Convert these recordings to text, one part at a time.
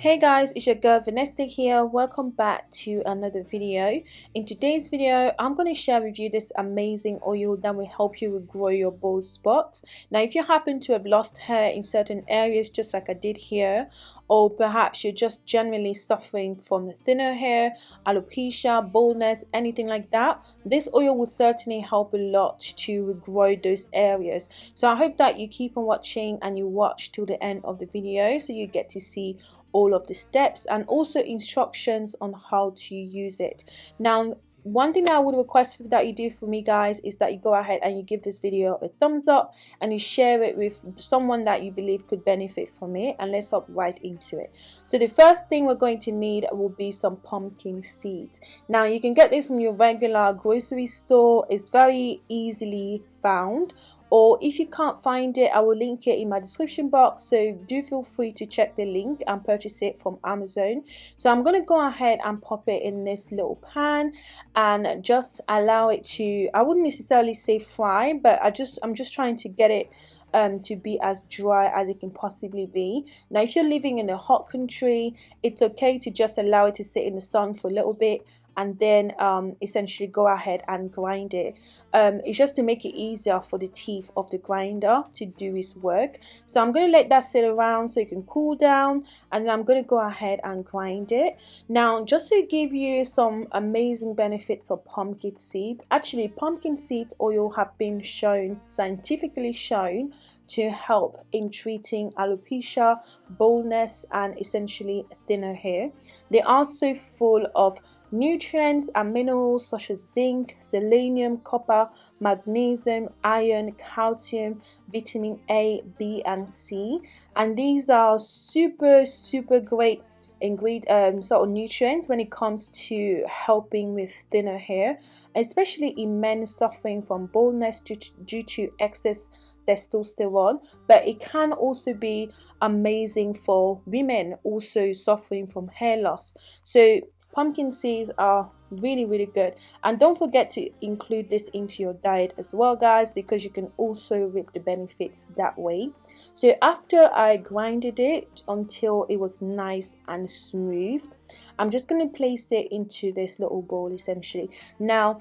Hey guys, it's your girl Vanessa here. Welcome back to another video. In today's video, I'm going to share with you this amazing oil that will help you regrow your bald spots. Now, if you happen to have lost hair in certain areas, just like I did here, or perhaps you're just generally suffering from thinner hair, alopecia, baldness, anything like that, this oil will certainly help a lot to regrow those areas. So I hope that you keep on watching and you watch till the end of the video so you get to see all of the steps and also instructions on how to use it. Now one thing that I would request that you do for me guys is that you go ahead and you give this video a thumbs up and you share it with someone that you believe could benefit from it and let's hop right into it. So the first thing we're going to need will be some pumpkin seeds. Now you can get this from your regular grocery store. It's very easily found or if you can't find it I will link it in my description box. So do feel free to check the link and purchase it from Amazon. So I'm gonna go ahead and pop it in this little pan and just allow it to I wouldn't necessarily say fry but I just I'm just trying to get it um, to be as dry as it can possibly be. Now, if you're living in a hot country, it's okay to just allow it to sit in the sun for a little bit and then um, essentially go ahead and grind it. Um, it's just to make it easier for the teeth of the grinder to do its work. So I'm going to let that sit around so it can cool down and then I'm going to go ahead and grind it. Now just to give you some amazing benefits of pumpkin seeds, actually pumpkin seeds oil have been shown, scientifically shown to help in treating alopecia, baldness and essentially thinner hair. They are so full of Nutrients and minerals such as zinc, selenium, copper, magnesium, iron, calcium, vitamin A, B and C. And these are super super great ingredient um, sort of nutrients when it comes to helping with thinner hair especially in men suffering from baldness due to, due to excess testosterone. But it can also be amazing for women also suffering from hair loss. So pumpkin seeds are really really good. And don't forget to include this into your diet as well guys because you can also reap the benefits that way. So after I grinded it until it was nice and smooth I'm just going to place it into this little bowl essentially. Now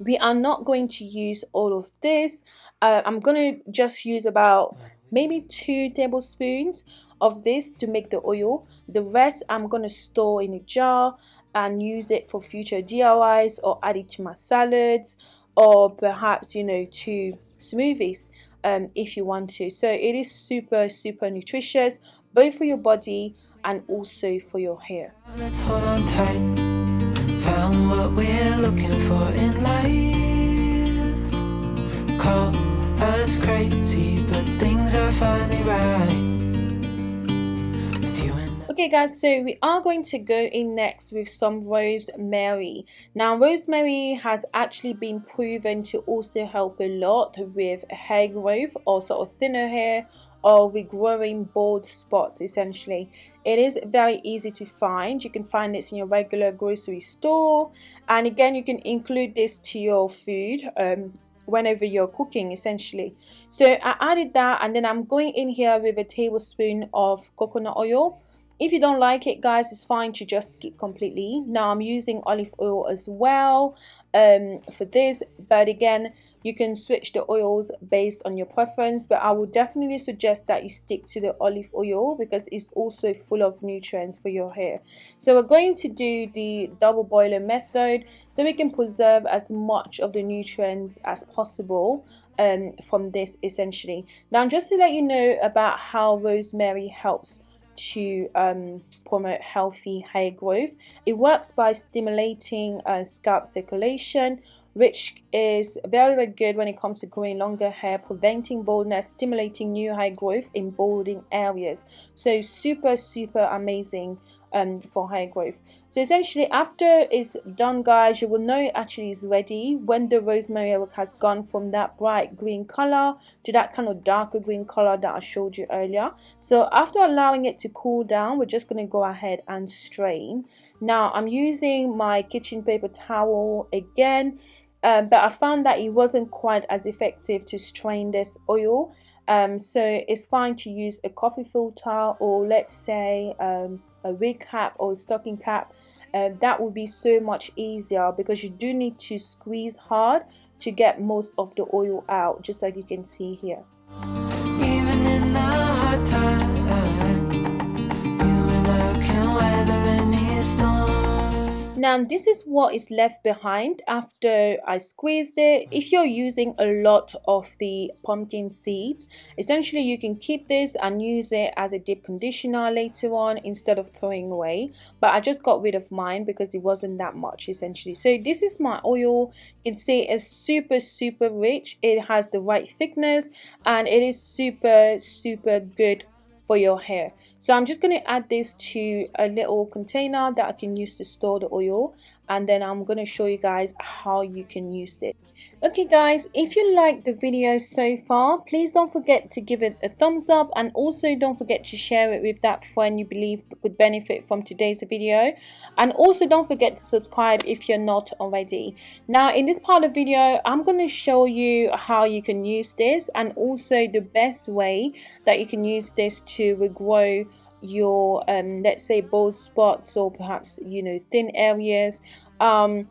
we are not going to use all of this. Uh, I'm going to just use about maybe two tablespoons of this to make the oil. The rest I'm going to store in a jar and use it for future DIYs or add it to my salads or perhaps you know to smoothies um, if you want to. So it is super super nutritious both for your body and also for your hair. Let's hold on tight. Found what we're looking for in life. Call us crazy but things are finally right Okay guys, so we are going to go in next with some rosemary. Now rosemary has actually been proven to also help a lot with hair growth or sort of thinner hair or regrowing bald spots essentially. It is very easy to find. You can find this in your regular grocery store and again you can include this to your food um, whenever you're cooking essentially so i added that and then i'm going in here with a tablespoon of coconut oil if you don't like it guys it's fine to just skip completely. Now i'm using olive oil as well um, for this but again you can switch the oils based on your preference but i would definitely suggest that you stick to the olive oil because it's also full of nutrients for your hair. So we're going to do the double boiler method so we can preserve as much of the nutrients as possible um, from this essentially. Now just to let you know about how rosemary helps to um, promote healthy hair growth. It works by stimulating uh, scalp circulation, which is very, very good when it comes to growing longer hair, preventing baldness, stimulating new hair growth in balding areas. So super, super amazing um, for hair growth. So essentially after it's done guys, you will know it actually is ready when the rosemary has gone from that bright green color to that kind of darker green color that I showed you earlier. So after allowing it to cool down, we're just going to go ahead and strain. Now I'm using my kitchen paper towel again. Um, but I found that it wasn't quite as effective to strain this oil um, so it's fine to use a coffee filter or let's say um, a wig cap or a stocking cap uh, that would be so much easier because you do need to squeeze hard to get most of the oil out just like you can see here Now this is what is left behind after I squeezed it. If you're using a lot of the pumpkin seeds, essentially you can keep this and use it as a deep conditioner later on instead of throwing away. But I just got rid of mine because it wasn't that much essentially. So this is my oil. You can see it's super super rich. It has the right thickness and it is super super good for your hair so I'm just going to add this to a little container that I can use to store the oil and then I'm going to show you guys how you can use it. Okay guys, if you like the video so far, please don't forget to give it a thumbs up and also don't forget to share it with that friend you believe could benefit from today's video. And also don't forget to subscribe if you're not already. Now in this part of the video, I'm going to show you how you can use this and also the best way that you can use this to regrow your um let's say bald spots or perhaps you know thin areas. Um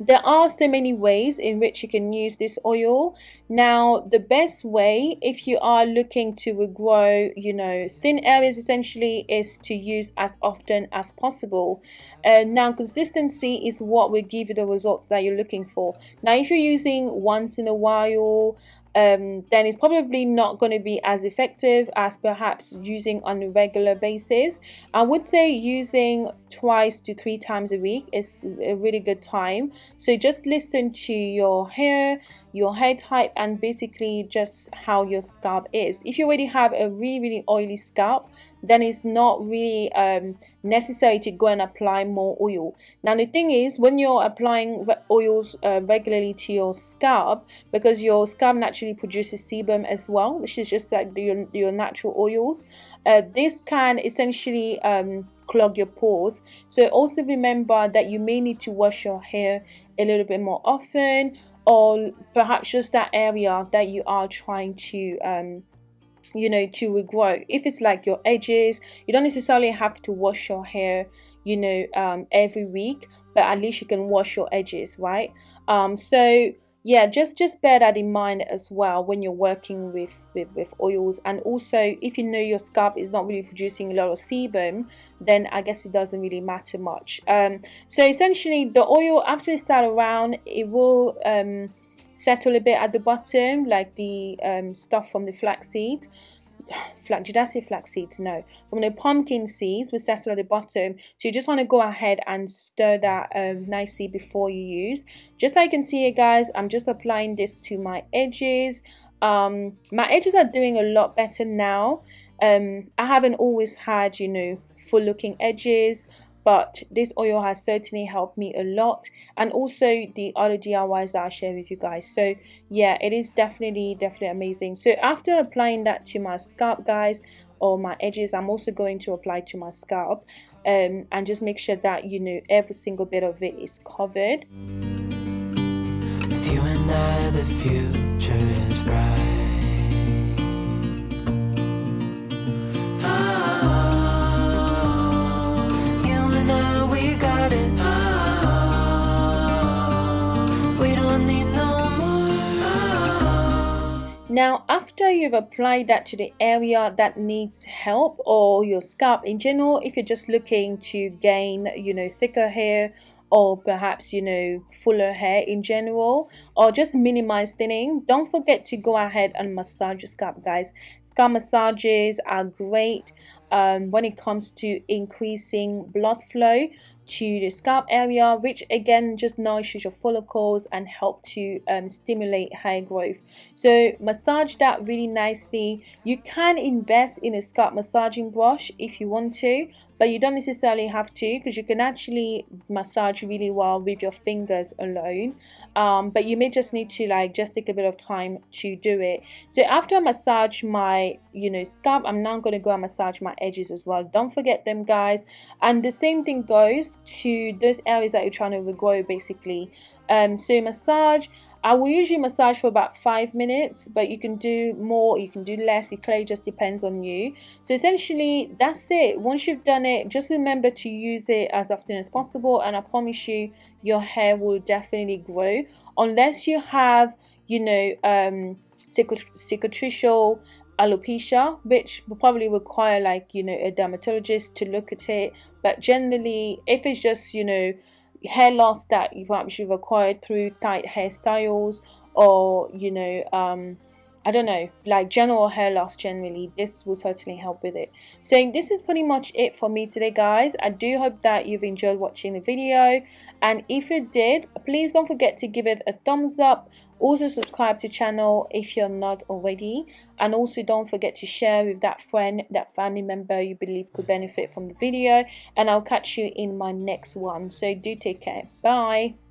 there are so many ways in which you can use this oil. Now the best way if you are looking to regrow you know thin areas essentially is to use as often as possible. And uh, now consistency is what will give you the results that you're looking for. Now if you're using once in a while um, then it's probably not going to be as effective as perhaps using on a regular basis. I would say using twice to three times a week is a really good time. So just listen to your hair, your hair type, and basically just how your scalp is. If you already have a really, really oily scalp, then it's not really um, necessary to go and apply more oil. Now the thing is when you're applying oils uh, regularly to your scalp because your scalp naturally produces sebum as well which is just like your, your natural oils uh, this can essentially um, clog your pores so also remember that you may need to wash your hair a little bit more often or perhaps just that area that you are trying to um, you know to regrow. If it's like your edges you don't necessarily have to wash your hair you know um, every week but at least you can wash your edges right? Um, so yeah just just bear that in mind as well when you're working with, with with oils. And also if you know your scalp is not really producing a lot of sebum then i guess it doesn't really matter much. Um, so essentially the oil after it's sat around it will um, settle a bit at the bottom like the um, stuff from the flax seeds flax did I say flax seeds? No. From the pumpkin seeds will settle at the bottom. So you just want to go ahead and stir that um, nicely before you use. Just so you can see it guys I'm just applying this to my edges. Um, my edges are doing a lot better now. Um, I haven't always had you know full looking edges but this oil has certainly helped me a lot and also the other DIYs that I share with you guys. So yeah it is definitely definitely amazing. So after applying that to my scalp guys or my edges I'm also going to apply to my scalp um, and just make sure that you know every single bit of it is covered Now, after you've applied that to the area that needs help or your scalp in general, if you're just looking to gain, you know, thicker hair or perhaps, you know, fuller hair in general or just minimize thinning, don't forget to go ahead and massage your scalp, guys. Scalp massages are great um, when it comes to increasing blood flow to the scalp area which again just nourishes your follicles and help to um, stimulate hair growth. So massage that really nicely. You can invest in a scalp massaging brush if you want to but you don't necessarily have to because you can actually massage really well with your fingers alone. Um, but you may just need to like just take a bit of time to do it. So after I massage my you know scalp I'm now going to go and massage my edges as well. Don't forget them guys. And the same thing goes to those areas that you're trying to regrow basically. Um, so massage I will usually massage for about five minutes but you can do more you can do less. It clearly just depends on you. So essentially that's it. Once you've done it just remember to use it as often as possible and I promise you your hair will definitely grow. Unless you have you know um cicatricial alopecia which will probably require like you know a dermatologist to look at it. But generally if it's just you know hair loss that you perhaps you've acquired through tight hairstyles or you know um I don't know, like general hair loss generally, this will totally help with it. So this is pretty much it for me today, guys. I do hope that you've enjoyed watching the video. And if you did, please don't forget to give it a thumbs up. Also subscribe to channel if you're not already. And also don't forget to share with that friend, that family member you believe could benefit from the video. And I'll catch you in my next one. So do take care. Bye.